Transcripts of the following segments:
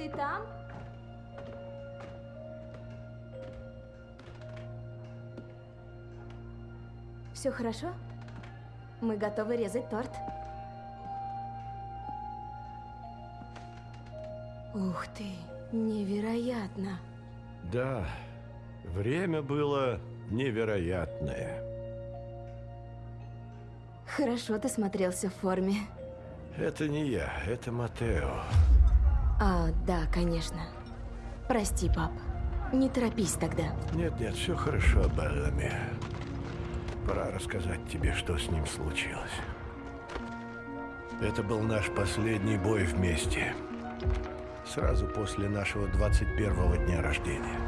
Ты там? Все хорошо? Мы готовы резать торт. Ух ты, невероятно. Да, время было невероятное. Хорошо ты смотрелся в форме. Это не я, это Матео. А, да, конечно. Прости, пап. Не торопись тогда. Нет-нет, все хорошо, Беллами. Пора рассказать тебе, что с ним случилось. Это был наш последний бой вместе. Сразу после нашего 21-го дня рождения.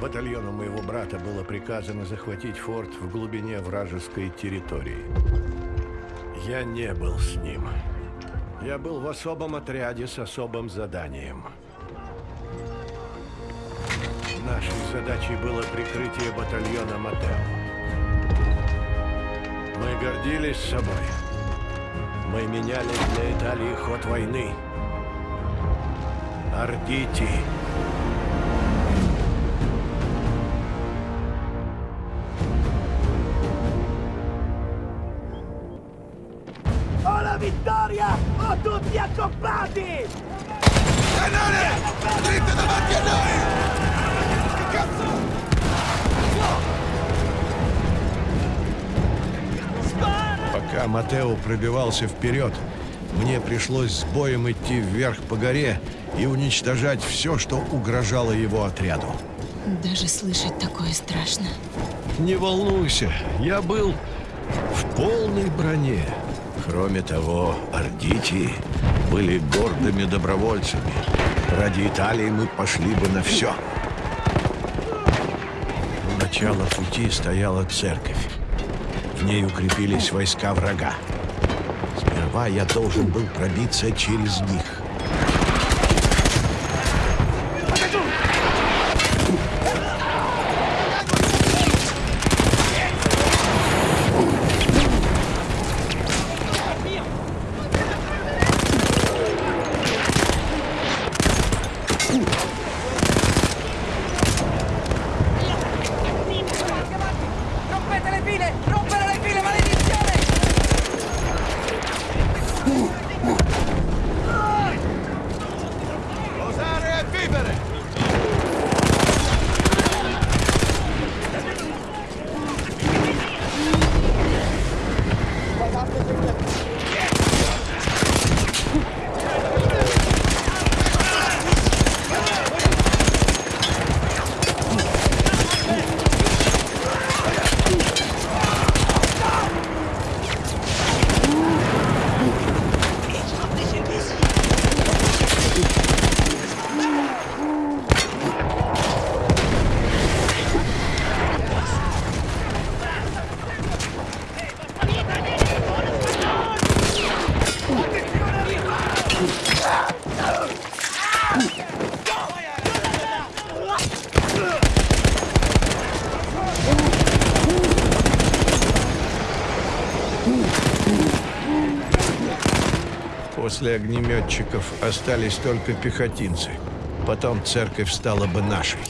Батальону моего брата было приказано захватить форт в глубине вражеской территории. Я не был с ним. Я был в особом отряде с особым заданием. Нашей задачей было прикрытие батальона Матео. Мы гордились собой. Мы меняли для Италии ход войны. Ардити. Vittoria! Ho tutti accoppiati! Cannone! Dritto davanti a noi! Che cazzo? Пока Матео пробивался вперед, мне пришлось с боем идти вверх по горе и уничтожать все, что угрожало его отряду. Даже слышать такое страшно. Не волнуйся, я был в полной броне. Кроме того, ордити были гордыми добровольцами. Ради Италии мы пошли бы на все. У начала пути стояла церковь. В ней укрепились войска врага. Сперва я должен был пробиться через них. После огнеметчиков остались только пехотинцы. Потом церковь стала бы нашей.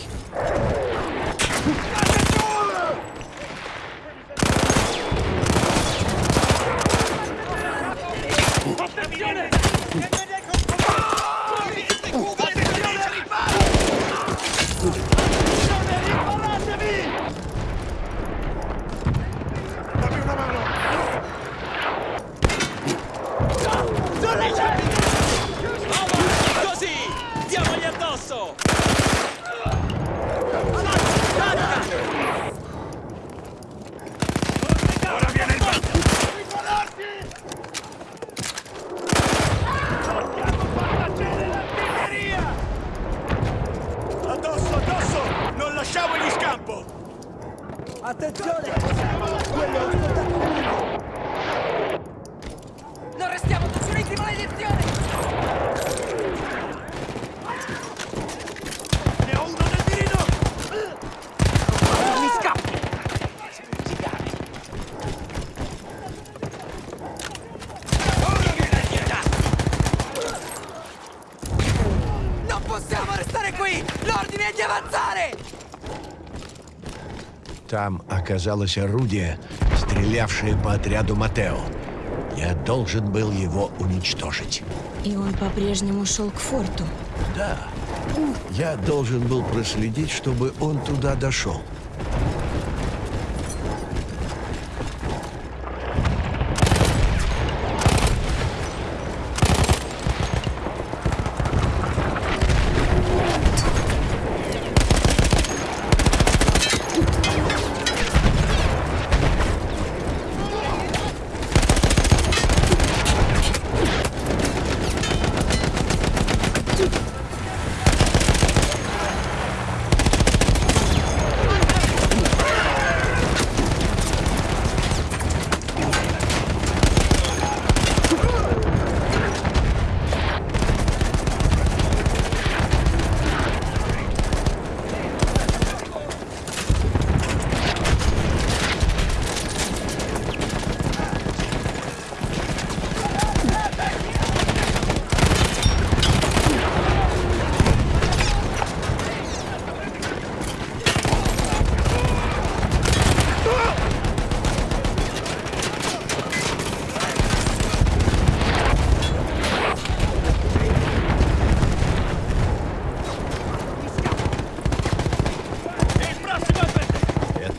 Там оказалось орудие, стрелявшее по отряду Матео. Я должен был его уничтожить. И он по-прежнему шел к форту. Да, я должен был проследить, чтобы он туда дошел.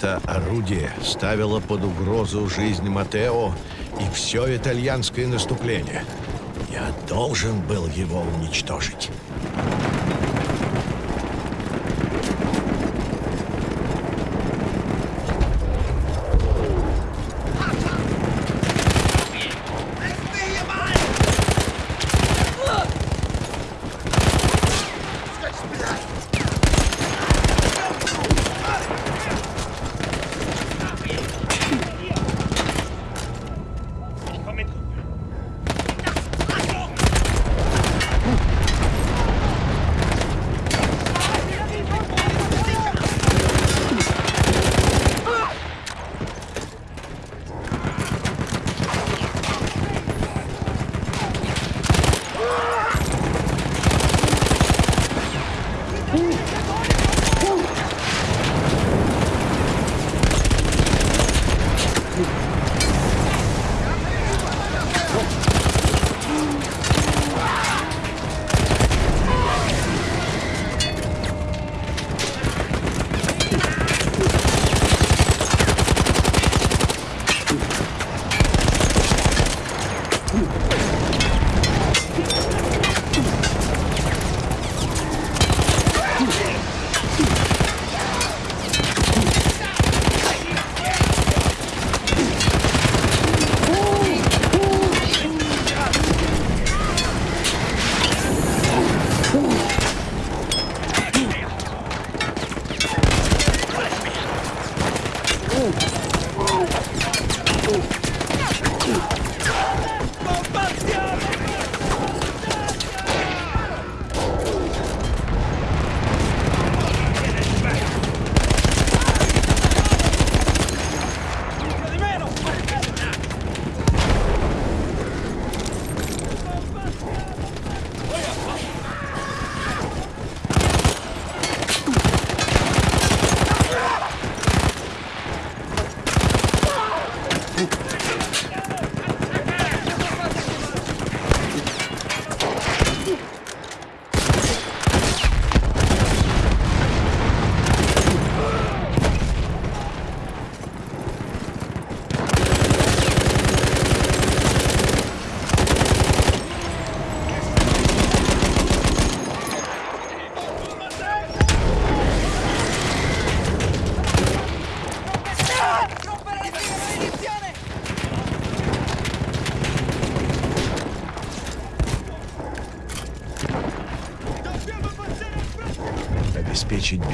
Это орудие ставило под угрозу жизнь Матео и все итальянское наступление. Я должен был его уничтожить.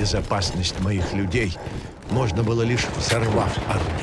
Безопасность моих людей можно было лишь взорвав орудие.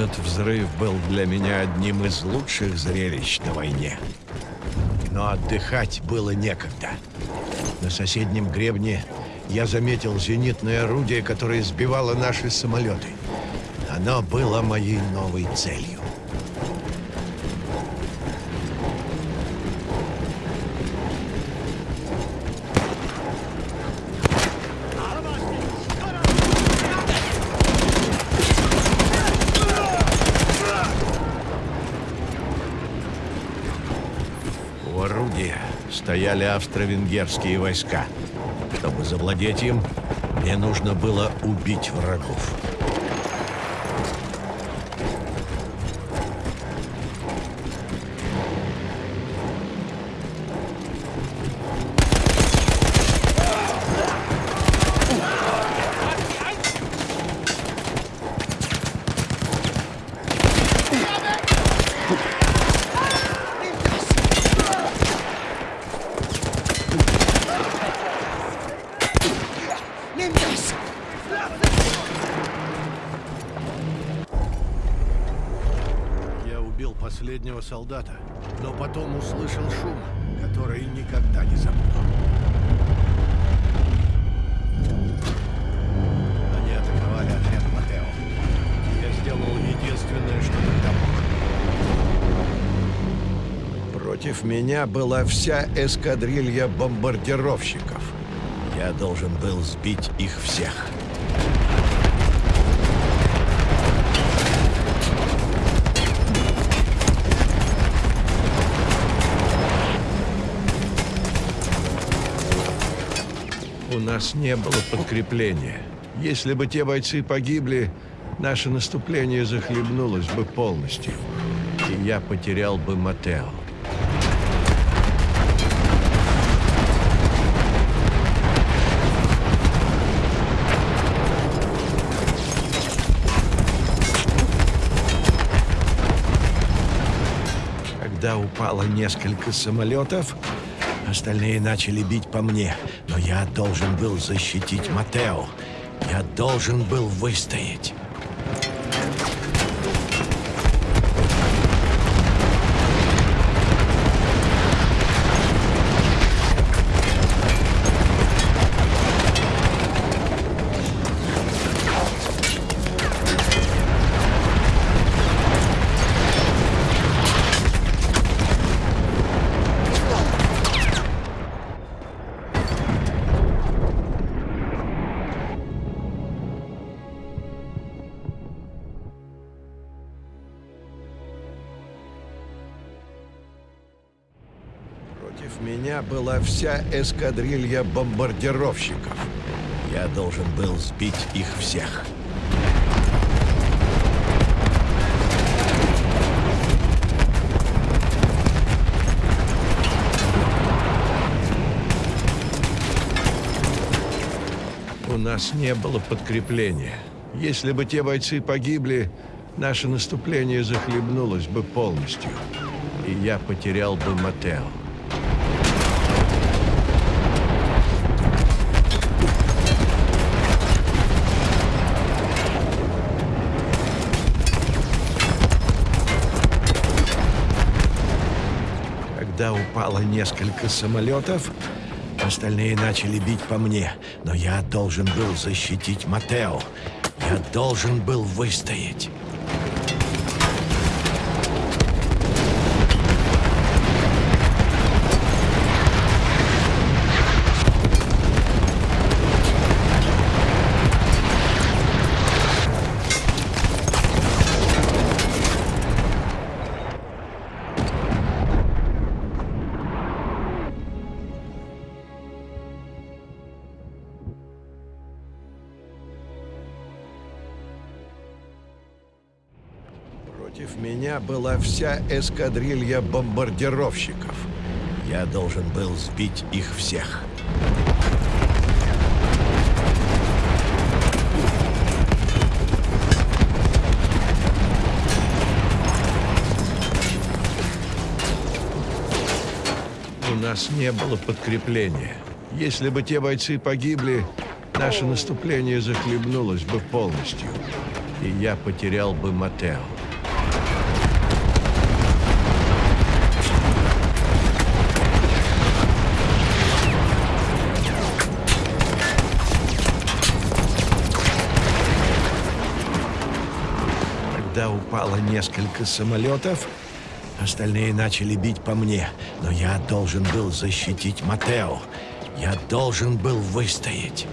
Этот взрыв был для меня одним из лучших зрелищ на войне. Но отдыхать было некогда. На соседнем гребне я заметил зенитное орудие, которое сбивало наши самолеты. Оно было моей новой целью. У орудия стояли австро-венгерские войска. Чтобы завладеть им, мне нужно было убить врагов. Я убил последнего солдата, но потом услышал шум, который никогда не забуду. Они атаковали отряд Матео. Я сделал единственное, что тогда мог. Против меня была вся эскадрилья бомбардировщиков. Я должен был сбить их всех. Нас не было подкрепления. Если бы те бойцы погибли, наше наступление захлебнулось бы полностью. И я потерял бы Матео. Когда упало несколько самолетов, остальные начали бить по мне. Но я должен был защитить Матео. Я должен был выстоять. Вся эскадрилья бомбардировщиков. Я должен был сбить их всех. У нас не было подкрепления. Если бы те бойцы погибли, наше наступление захлебнулось бы полностью. И я потерял бы Матео. Упало несколько самолетов, остальные начали бить по мне. Но я должен был защитить Матео. Я должен был выстоять. Против меня была вся эскадрилья бомбардировщиков. Я должен был сбить их всех. У нас не было подкрепления. Если бы те бойцы погибли, наше наступление захлебнулось бы полностью. и я потерял бы Матео. Упало несколько самолетов, остальные начали бить по мне, но я должен был защитить Матео. Я должен был выстоять.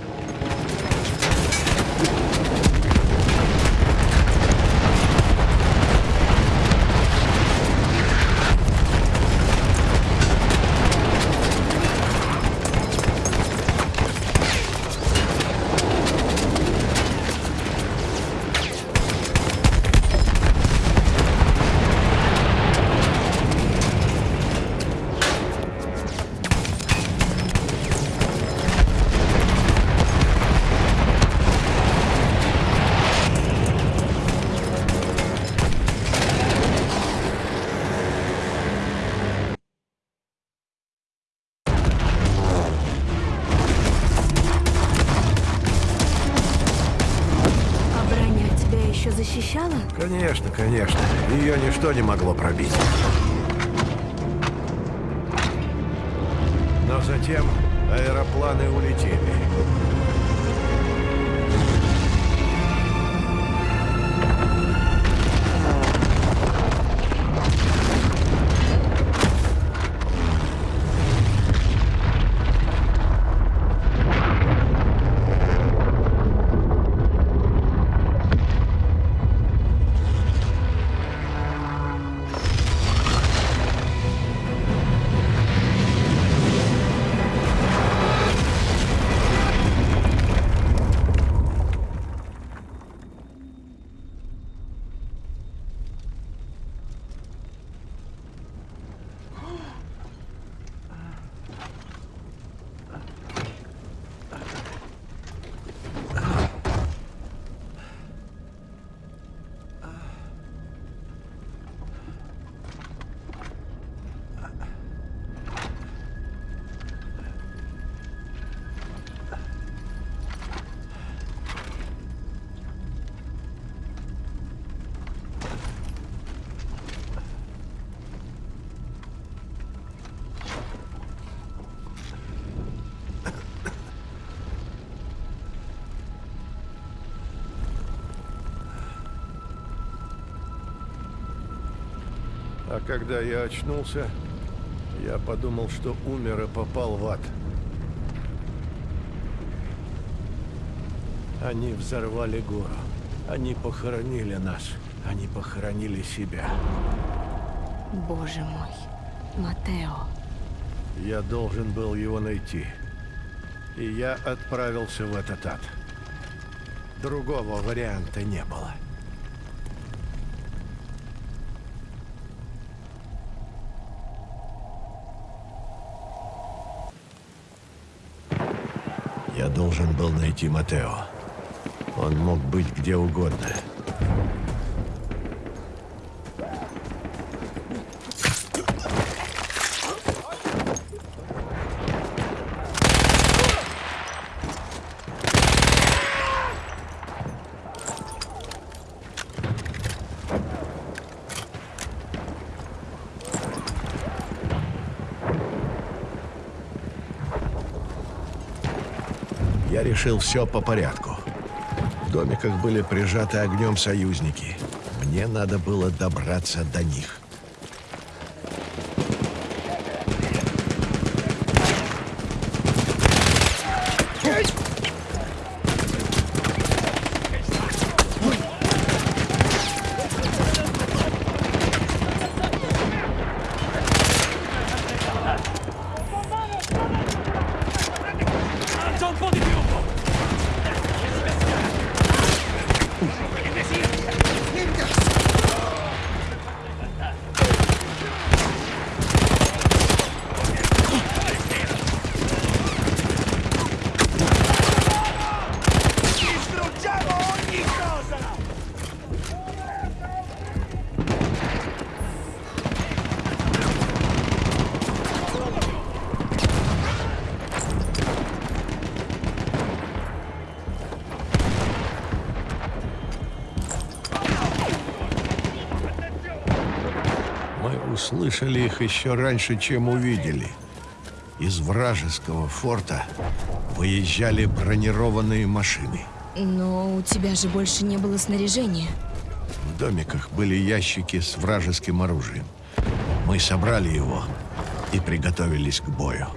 Конечно, конечно. Ее ничто не могло пробить. Но затем аэропланы улетели. А когда я очнулся, я подумал, что умер и попал в ад. Они взорвали гору. Они похоронили нас. Они похоронили себя. Боже мой. Матео. Я должен был его найти. И я отправился в этот ад. Другого варианта не было. Должен был найти Матео. Он мог быть где угодно. Решил все по порядку. В домиках были прижаты огнем союзники. Мне надо было добраться до них. Услышали их еще раньше, чем увидели. Из вражеского форта выезжали бронированные машины. Но у тебя же больше не было снаряжения. В домиках были ящики с вражеским оружием. Мы собрали его и приготовились к бою.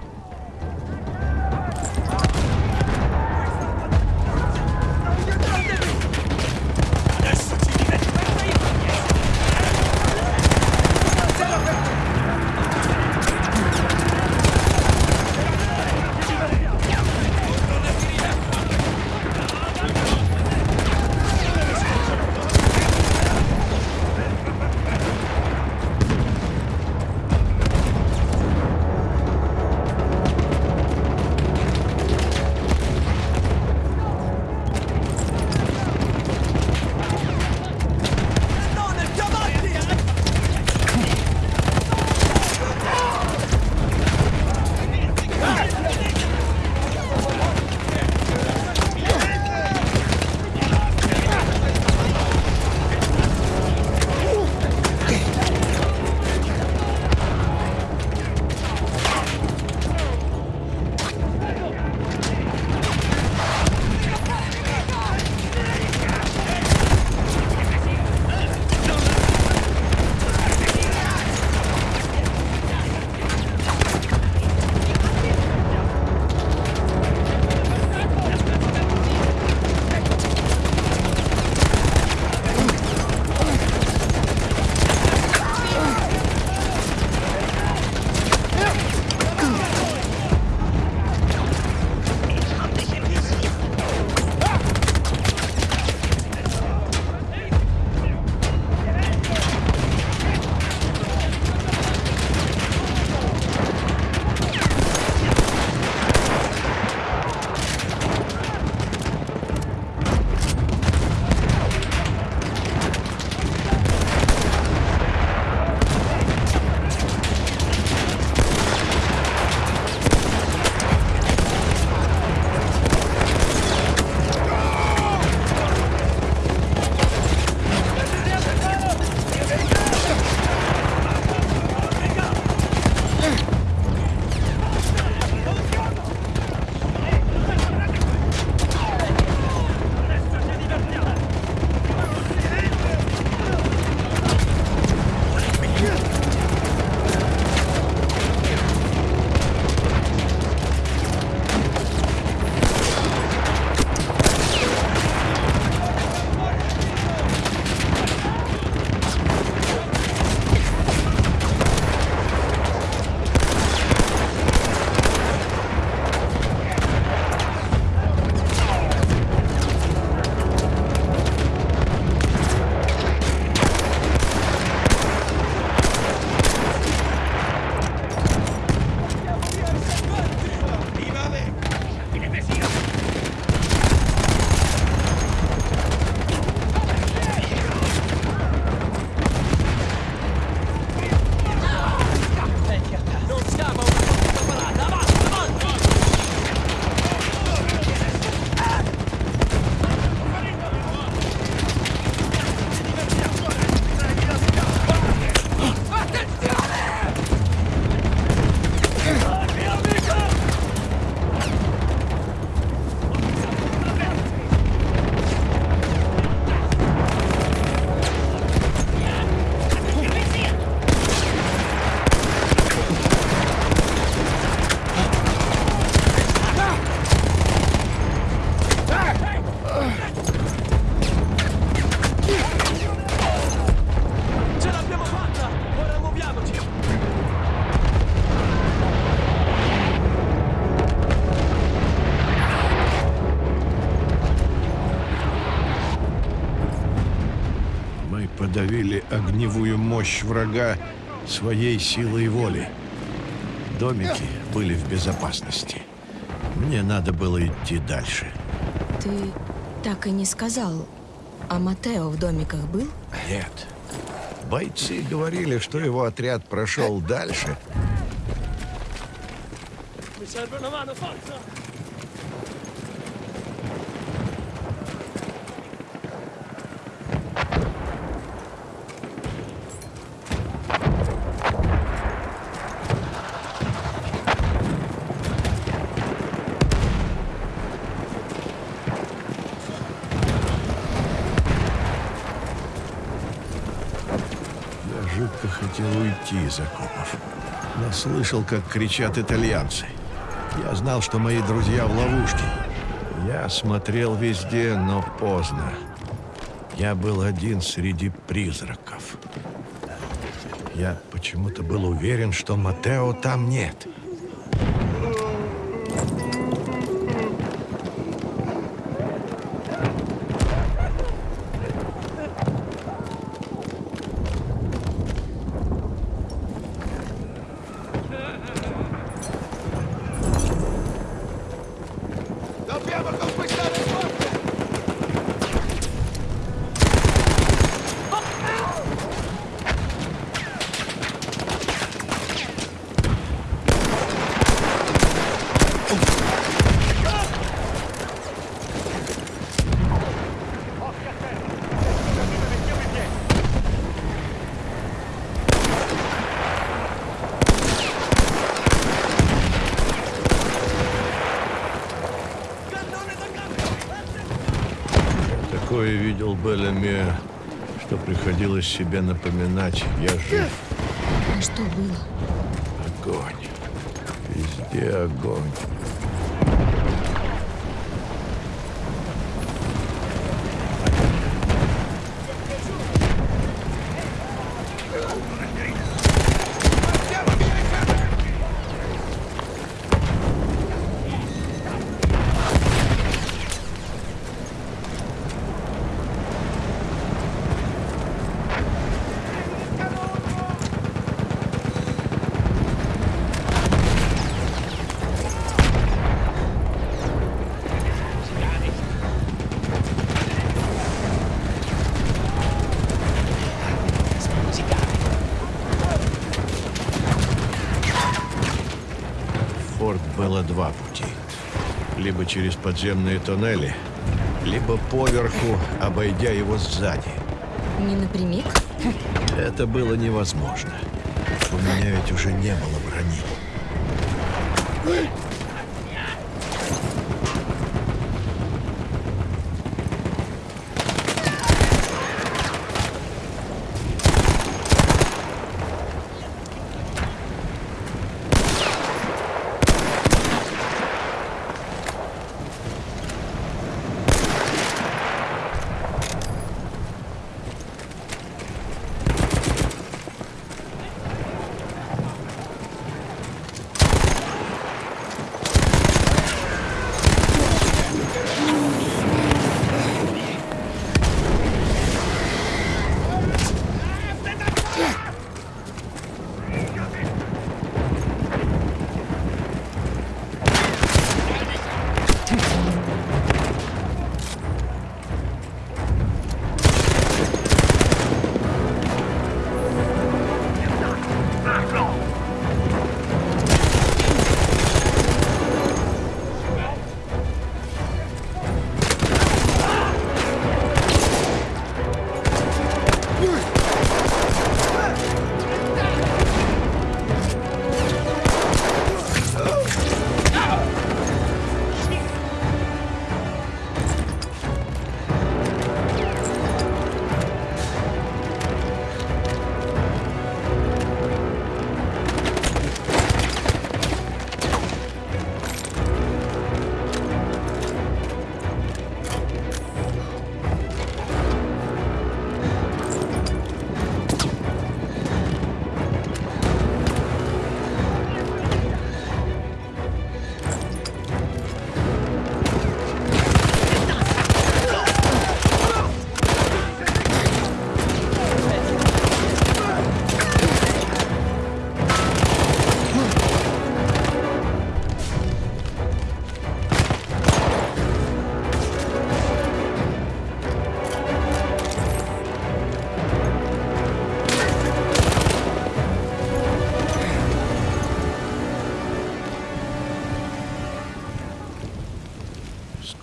Врага своей силой воли. Домики были в безопасности. Мне надо было идти дальше. Ты так и не сказал, а Матео в домиках был? Нет. Бойцы говорили, что его отряд прошел дальше, уйти из окопов. Но слышал, как кричат итальянцы. Я знал, что мои друзья в ловушке. Я смотрел везде, но поздно. Я был один среди призраков. Я почему-то был уверен, что Матео там нет. Dobbiamo видел Беллами, что приходилось себе напоминать. Я жив. А что было? Огонь. Везде огонь. В форт было два пути. Либо через подземные тоннели, либо поверху, обойдя его сзади. Не напрямик? Это было невозможно. У меня ведь уже не было брони.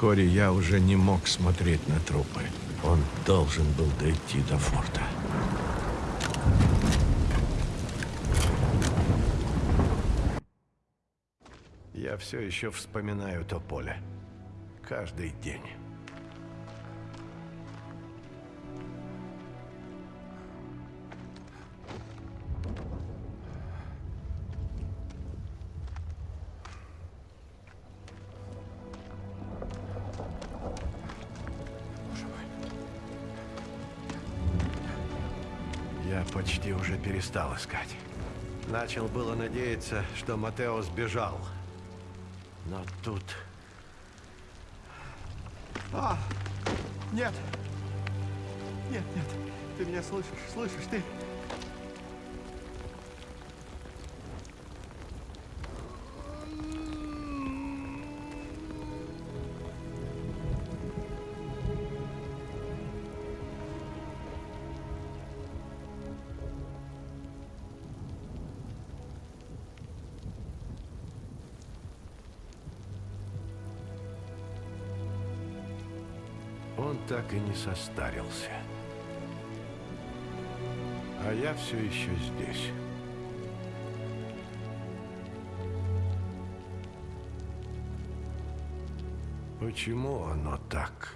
Вскоре я уже не мог смотреть на трупы. Он должен был дойти до форта. Я все еще вспоминаю то поле. Каждый день. Уже перестал искать. Начал было надеяться, что Матео сбежал. Но тут... А! Нет! Нет, нет. Ты меня слышишь? Слышишь? Ты... Он так и не состарился. А я все еще здесь. Почему оно так?